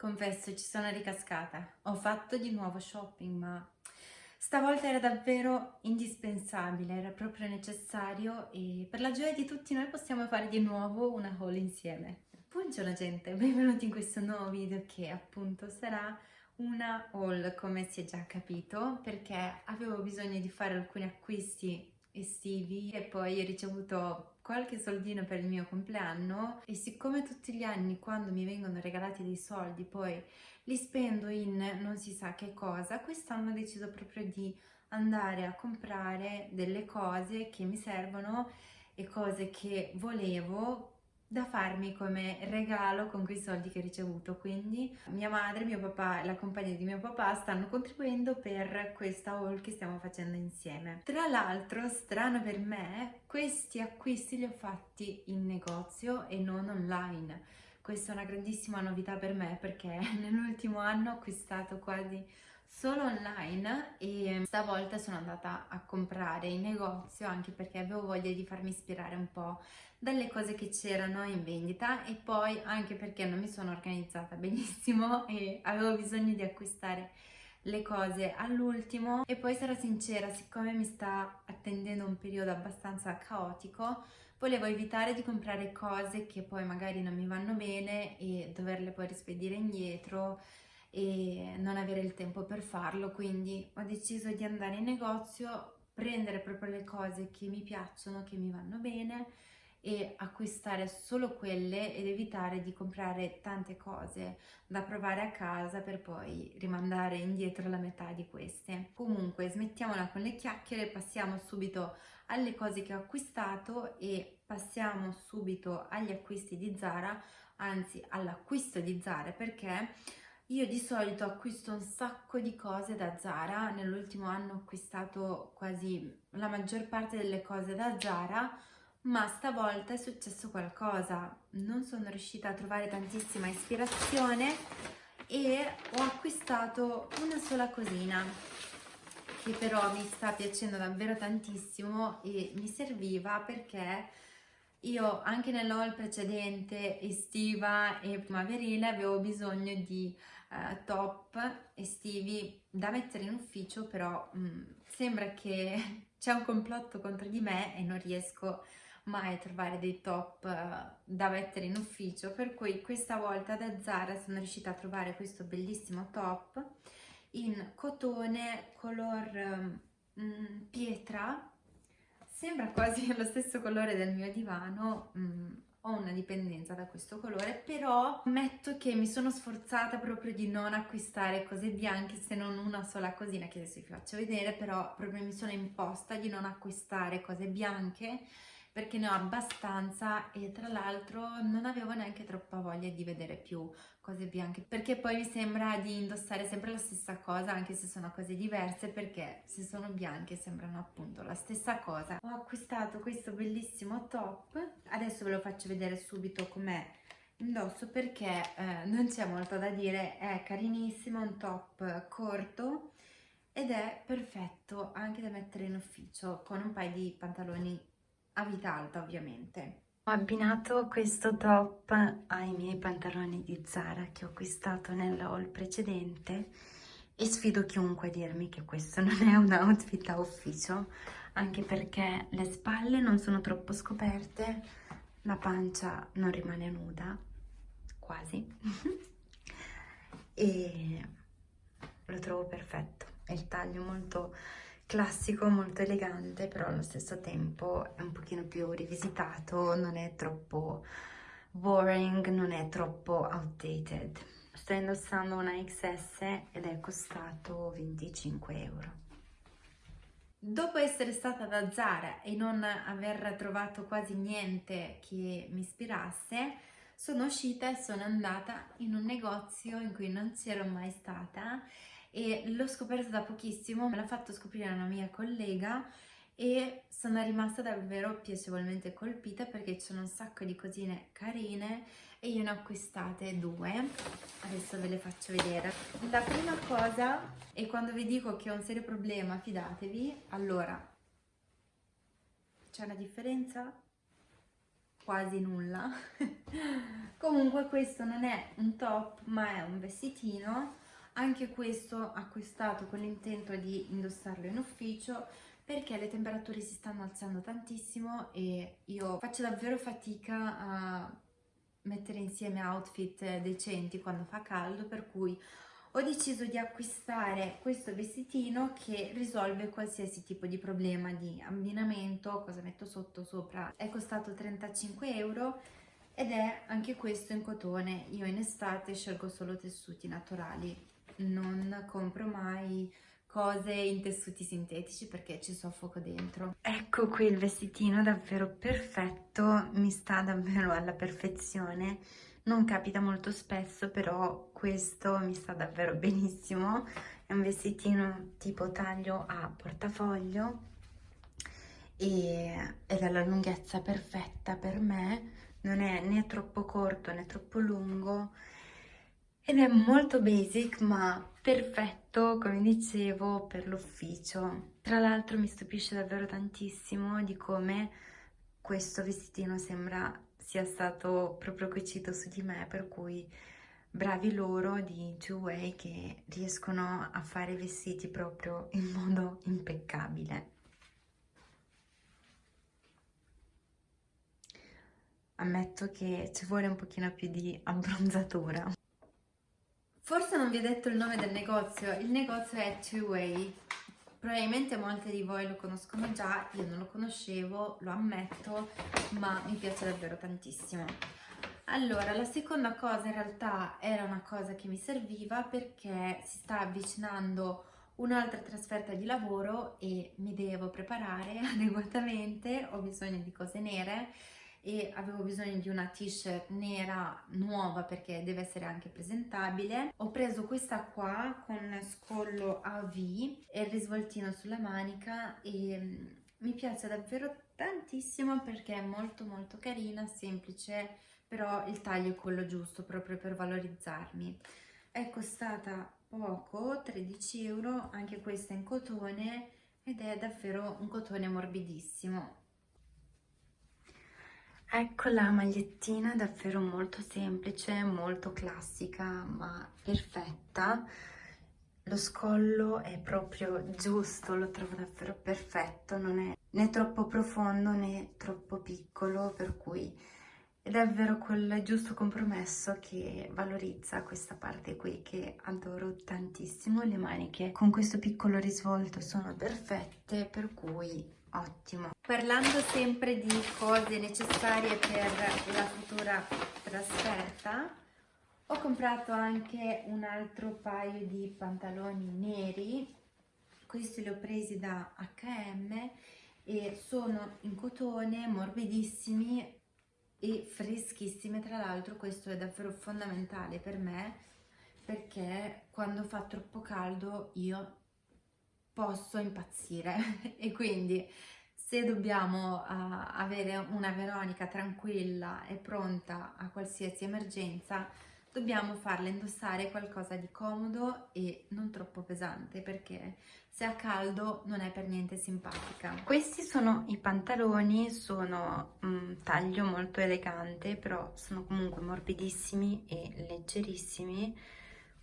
Confesso, ci sono ricascata. Ho fatto di nuovo shopping, ma stavolta era davvero indispensabile, era proprio necessario e per la gioia di tutti noi possiamo fare di nuovo una haul insieme. Buongiorno gente, benvenuti in questo nuovo video che appunto sarà una haul come si è già capito perché avevo bisogno di fare alcuni acquisti estivi e poi ho ricevuto qualche soldino per il mio compleanno e siccome tutti gli anni quando mi vengono regalati dei soldi poi li spendo in non si sa che cosa, quest'anno ho deciso proprio di andare a comprare delle cose che mi servono e cose che volevo da farmi come regalo con quei soldi che ho ricevuto. Quindi mia madre, mio papà e la compagnia di mio papà stanno contribuendo per questa haul che stiamo facendo insieme. Tra l'altro strano per me questi acquisti li ho fatti in negozio e non online. Questa è una grandissima novità per me perché nell'ultimo anno ho acquistato quasi solo online e stavolta sono andata a comprare in negozio anche perché avevo voglia di farmi ispirare un po' dalle cose che c'erano in vendita e poi anche perché non mi sono organizzata benissimo e avevo bisogno di acquistare le cose all'ultimo. E poi sarò sincera siccome mi sta attendendo un periodo abbastanza caotico volevo evitare di comprare cose che poi magari non mi vanno bene e doverle poi rispedire indietro e non avere il tempo per farlo quindi ho deciso di andare in negozio prendere proprio le cose che mi piacciono che mi vanno bene e acquistare solo quelle ed evitare di comprare tante cose da provare a casa per poi rimandare indietro la metà di queste. Comunque smettiamola con le chiacchiere, passiamo subito alle cose che ho acquistato e passiamo subito agli acquisti di Zara, anzi all'acquisto di Zara perché io di solito acquisto un sacco di cose da Zara, nell'ultimo anno ho acquistato quasi la maggior parte delle cose da Zara, ma stavolta è successo qualcosa, non sono riuscita a trovare tantissima ispirazione e ho acquistato una sola cosina che però mi sta piacendo davvero tantissimo e mi serviva perché io anche nell'haul precedente estiva e primaverile avevo bisogno di uh, top estivi da mettere in ufficio però mh, mm, sembra che c'è un complotto contro di me e non riesco a mai trovare dei top uh, da mettere in ufficio. Per cui questa volta da Zara sono riuscita a trovare questo bellissimo top in cotone color um, pietra. Sembra quasi lo stesso colore del mio divano um, ho una dipendenza da questo colore però ammetto che mi sono sforzata proprio di non acquistare cose bianche se non una sola cosina che adesso vi faccio vedere però proprio mi sono imposta di non acquistare cose bianche perché ne ho abbastanza e tra l'altro non avevo neanche troppa voglia di vedere più cose bianche perché poi mi sembra di indossare sempre la stessa cosa anche se sono cose diverse perché se sono bianche sembrano appunto la stessa cosa. Ho acquistato questo bellissimo top. Adesso ve lo faccio vedere subito com'è indosso perché eh, non c'è molto da dire. È carinissimo un top corto ed è perfetto anche da mettere in ufficio con un paio di pantaloni a vita alta ovviamente. Ho abbinato questo top ai miei pantaloni di Zara che ho acquistato nell'haul precedente e sfido chiunque a dirmi che questo non è un outfit da ufficio anche perché le spalle non sono troppo scoperte, la pancia non rimane nuda, quasi, e lo trovo perfetto, il taglio molto classico, molto elegante, però allo stesso tempo è un pochino più rivisitato, non è troppo boring, non è troppo outdated. Sto indossando una XS ed è costato 25 euro. Dopo essere stata da Zara e non aver trovato quasi niente che mi ispirasse, sono uscita e sono andata in un negozio in cui non c'ero mai stata e l'ho scoperto da pochissimo, me l'ha fatto scoprire una mia collega e sono rimasta davvero piacevolmente colpita perché c'è un sacco di cosine carine e io ne ho acquistate due. Adesso ve le faccio vedere. La prima cosa e quando vi dico che ho un serio problema fidatevi. Allora c'è una differenza? Quasi nulla. Comunque questo non è un top ma è un vestitino, anche questo acquistato con l'intento di indossarlo in ufficio perché le temperature si stanno alzando tantissimo e io faccio davvero fatica a mettere insieme outfit decenti quando fa caldo per cui ho deciso di acquistare questo vestitino che risolve qualsiasi tipo di problema di abbinamento, cosa metto sotto sopra, è costato 35 euro ed è anche questo in cotone, io in estate scelgo solo tessuti naturali, non compro mai cose in tessuti sintetici perché ci soffoco dentro. Ecco qui il vestitino davvero perfetto, mi sta davvero alla perfezione. Non capita molto spesso però questo mi sta davvero benissimo. È un vestitino tipo taglio a portafoglio e, ed è la lunghezza perfetta per me. Non è né troppo corto né troppo lungo ed è molto basic ma perfetto come dicevo per l'ufficio tra l'altro mi stupisce davvero tantissimo di come questo vestitino sembra sia stato proprio cucito su di me, per cui bravi loro di Two Way che riescono a fare i vestiti proprio in modo impeccabile. Ammetto che ci vuole un pochino più di abbronzatura. Forse non vi ho detto il nome del negozio, il negozio è Two Way. Probabilmente molte di voi lo conoscono già, io non lo conoscevo, lo ammetto, ma mi piace davvero tantissimo. Allora, la seconda cosa in realtà era una cosa che mi serviva perché si sta avvicinando un'altra trasferta di lavoro e mi devo preparare adeguatamente, ho bisogno di cose nere e avevo bisogno di una t-shirt nera nuova perché deve essere anche presentabile. Ho preso questa qua con scollo a V e il risvoltino sulla manica e mm, mi piace davvero tantissimo perché è molto molto carina, semplice però il taglio è quello giusto proprio per valorizzarmi. È costata poco 13 euro anche questa in cotone ed è davvero un cotone morbidissimo Ecco la magliettina davvero molto semplice, molto classica ma perfetta. Lo scollo è proprio giusto, lo trovo davvero perfetto, non è né troppo profondo né troppo piccolo, per cui è davvero quel giusto compromesso che valorizza questa parte qui che adoro tantissimo. Le maniche con questo piccolo risvolto sono perfette, per cui ottimo. Parlando sempre di cose necessarie per la futura trasferta ho comprato anche un altro paio di pantaloni neri. Questi li ho presi da H&M e sono in cotone morbidissimi e freschissimi. Tra l'altro questo è davvero fondamentale per me perché quando fa troppo caldo io posso impazzire e quindi se dobbiamo uh, avere una Veronica tranquilla e pronta a qualsiasi emergenza dobbiamo farle indossare qualcosa di comodo e non troppo pesante perché se ha caldo non è per niente simpatica. Questi sono i pantaloni, sono un taglio molto elegante però sono comunque morbidissimi e leggerissimi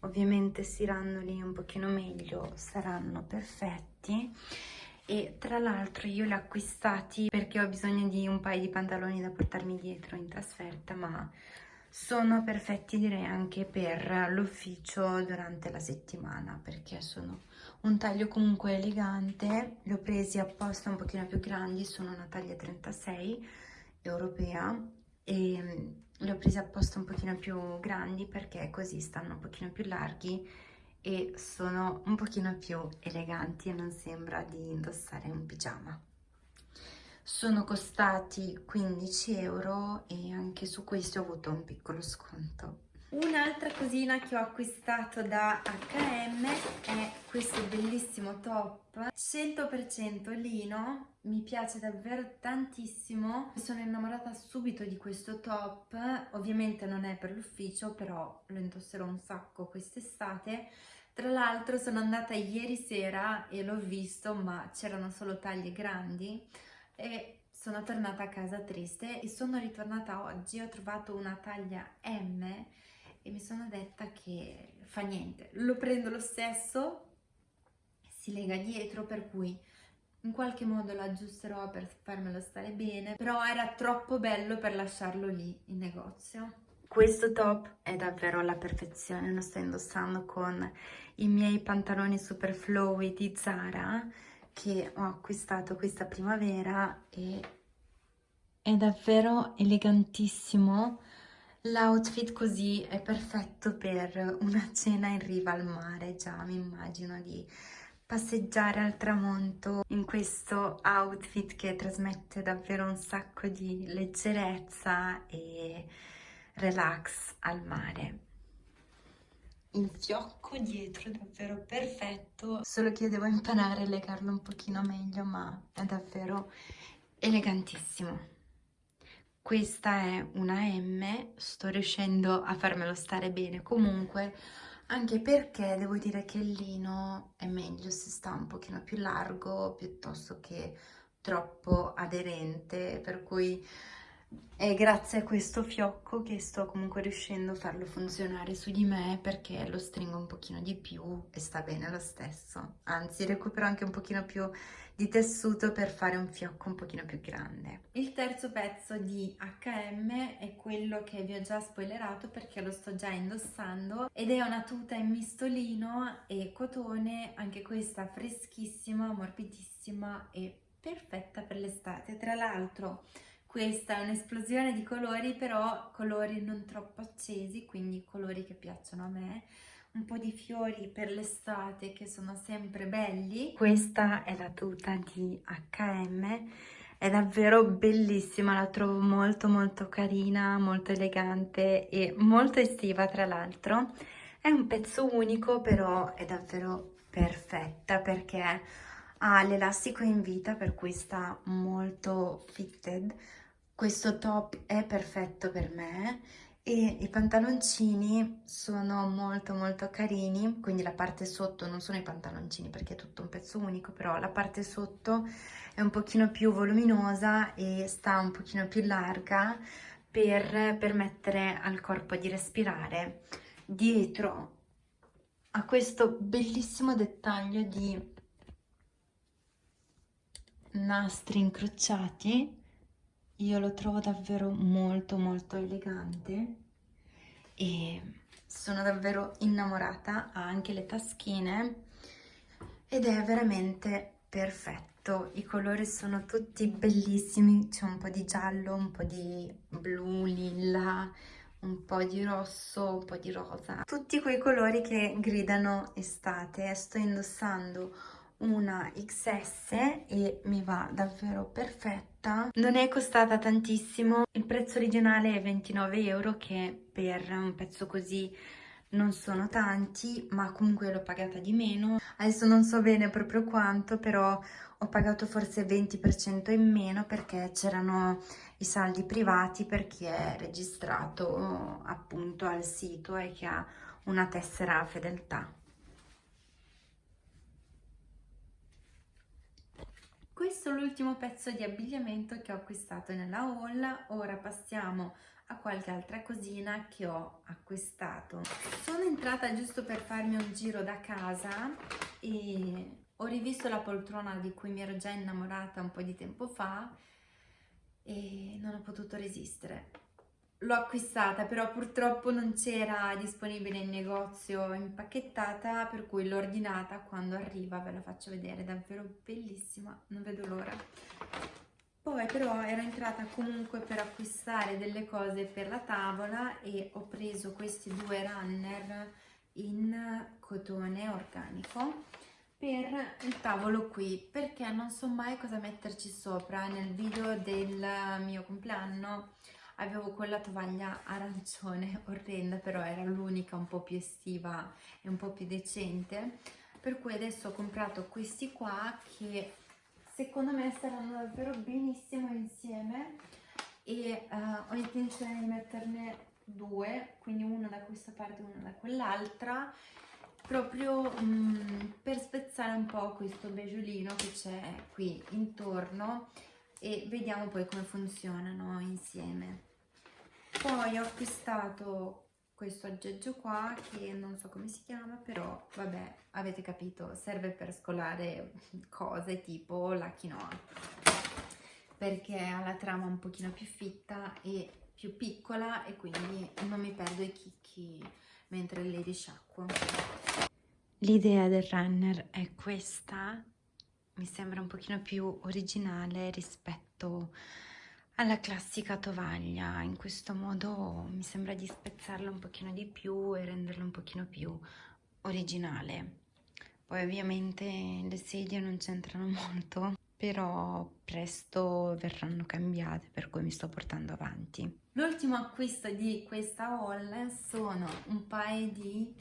ovviamente stirandoli un pochino meglio saranno perfetti. E tra l'altro io li ho acquistati perché ho bisogno di un paio di pantaloni da portarmi dietro in trasferta ma sono perfetti direi anche per l'ufficio durante la settimana perché sono un taglio comunque elegante. Li ho presi apposta un pochino più grandi sono una taglia 36 europea e li ho presi apposta un pochino più grandi perché così stanno un pochino più larghi e sono un pochino più eleganti e non sembra di indossare un pigiama. Sono costati 15 euro e anche su questi ho avuto un piccolo sconto. Un'altra cosina che ho acquistato da H&M è questo bellissimo top. 100% lino, mi piace davvero tantissimo, sono innamorata subito di questo top, ovviamente non è per l'ufficio però lo indosserò un sacco quest'estate, tra l'altro sono andata ieri sera e l'ho visto ma c'erano solo taglie grandi. E sono tornata a casa triste e sono ritornata oggi, ho trovato una taglia M e mi sono detta che fa niente, lo prendo lo stesso, si lega dietro per cui in qualche modo lo aggiusterò per farmelo stare bene, però era troppo bello per lasciarlo lì in negozio. Questo top è davvero la perfezione, lo sto indossando con i miei pantaloni super flowy di Zara che ho acquistato questa primavera e è davvero elegantissimo. L'outfit così è perfetto per una cena in riva al mare, già mi immagino di passeggiare al tramonto in questo outfit che trasmette davvero un sacco di leggerezza e relax al mare. Il fiocco dietro è davvero perfetto, solo che io devo imparare a legarlo un pochino meglio, ma è davvero elegantissimo. Questa è una M, sto riuscendo a farmelo stare bene. Comunque, anche perché devo dire che il lino è meglio se sta un pochino più largo piuttosto che troppo aderente, per cui è grazie a questo fiocco che sto comunque riuscendo a farlo funzionare su di me perché lo stringo un pochino di più e sta bene lo stesso. Anzi, recupero anche un pochino più di tessuto per fare un fiocco un pochino più grande. Il terzo pezzo di H&M è quello che vi ho già spoilerato perché lo sto già indossando ed è una tuta in mistolino e cotone, anche questa freschissima, morbidissima e perfetta per l'estate. Tra l'altro questa è un'esplosione di colori, però colori non troppo accesi, quindi colori che piacciono a me. Un po' di fiori per l'estate che sono sempre belli. Questa è la tuta di H&M, è davvero bellissima, la trovo molto molto carina, molto elegante e molto estiva tra l'altro. È un pezzo unico, però è davvero perfetta perché ha l'elastico in vita, per cui sta molto fitted, questo top è perfetto per me e i pantaloncini sono molto molto carini, quindi la parte sotto non sono i pantaloncini perché è tutto un pezzo unico, però la parte sotto è un pochino più voluminosa e sta un pochino più larga per permettere al corpo di respirare. Dietro a questo bellissimo dettaglio di nastri incrociati io lo trovo davvero molto molto elegante e sono davvero innamorata, ha anche le taschine ed è veramente perfetto, i colori sono tutti bellissimi, c'è un po' di giallo, un po' di blu, lilla, un po' di rosso, un po' di rosa, tutti quei colori che gridano estate, sto indossando una XS e mi va davvero perfetta. Non è costata tantissimo. Il prezzo originale è 29 euro che per un pezzo così non sono tanti ma comunque l'ho pagata di meno. Adesso non so bene proprio quanto però ho pagato forse 20% in meno perché c'erano i saldi privati per chi è registrato appunto al sito e che ha una tessera fedeltà Questo è l'ultimo pezzo di abbigliamento che ho acquistato nella haul, ora passiamo a qualche altra cosina che ho acquistato. Sono entrata giusto per farmi un giro da casa e ho rivisto la poltrona di cui mi ero già innamorata un po' di tempo fa e non ho potuto resistere l'ho acquistata però purtroppo non c'era disponibile in negozio impacchettata per cui l'ho ordinata quando arriva ve la faccio vedere davvero bellissima non vedo l'ora. Poi però ero entrata comunque per acquistare delle cose per la tavola e ho preso questi due runner in cotone organico per il tavolo qui perché non so mai cosa metterci sopra nel video del mio compleanno avevo quella tovaglia arancione orrenda però era l'unica un po' più estiva e un po' più decente. Per cui adesso ho comprato questi qua che secondo me saranno davvero benissimo insieme. E uh, ho intenzione di metterne due quindi uno da questa parte e uno da quell'altra proprio um, per spezzare un po' questo beggiolino che c'è qui intorno. E vediamo poi come funzionano insieme. Poi ho acquistato questo aggeggio qua che non so come si chiama però vabbè avete capito serve per scolare cose tipo la quinoa. Perché ha la trama un pochino più fitta e più piccola e quindi non mi perdo i chicchi mentre le risciacquo. L'idea del runner è questa. Mi sembra un pochino più originale rispetto alla classica tovaglia in questo modo mi sembra di spezzarla un pochino di più e renderla un pochino più originale. Poi ovviamente le sedie non c'entrano molto però presto verranno cambiate per cui mi sto portando avanti. L'ultimo acquisto di questa haul sono un paio di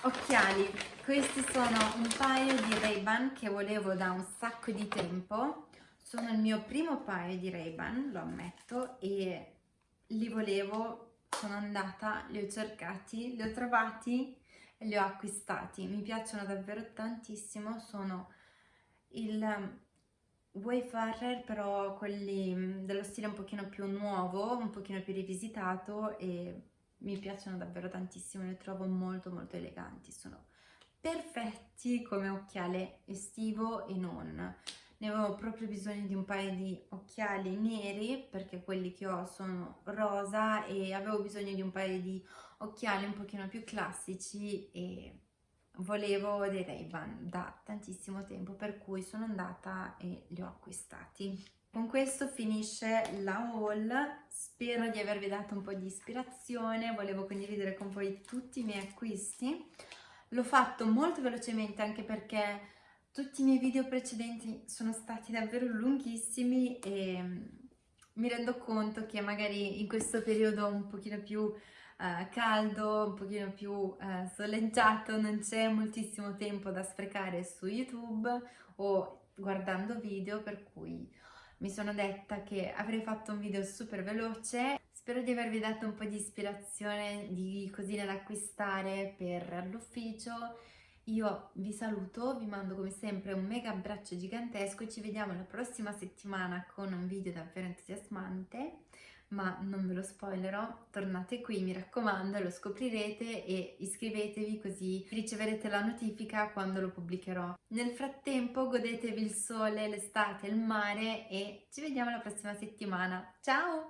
occhiali. Questi sono un paio di Ray-Ban che volevo da un sacco di tempo sono il mio primo paio di Ray-Ban, lo ammetto, e li volevo, sono andata, li ho cercati, li ho trovati e li ho acquistati. Mi piacciono davvero tantissimo, sono il um, Wayfarer, però quelli mm, dello stile un pochino più nuovo, un pochino più rivisitato e mi piacciono davvero tantissimo, li trovo molto molto eleganti, sono perfetti come occhiale estivo e non ne avevo proprio bisogno di un paio di occhiali neri perché quelli che ho sono rosa e avevo bisogno di un paio di occhiali un pochino più classici e volevo dei Ray-Ban da tantissimo tempo per cui sono andata e li ho acquistati. Con questo finisce la haul, spero di avervi dato un po' di ispirazione, volevo condividere con voi tutti i miei acquisti. L'ho fatto molto velocemente anche perché tutti i miei video precedenti sono stati davvero lunghissimi e mm, mi rendo conto che magari in questo periodo un pochino più uh, caldo, un pochino più uh, soleggiato, non c'è moltissimo tempo da sprecare su YouTube o guardando video, per cui mi sono detta che avrei fatto un video super veloce. Spero di avervi dato un po' di ispirazione di cosine da acquistare per l'ufficio io vi saluto, vi mando come sempre un mega abbraccio gigantesco ci vediamo la prossima settimana con un video davvero entusiasmante ma non ve lo spoilerò, tornate qui mi raccomando, lo scoprirete e iscrivetevi così riceverete la notifica quando lo pubblicherò. Nel frattempo godetevi il sole, l'estate, il mare e ci vediamo la prossima settimana. Ciao!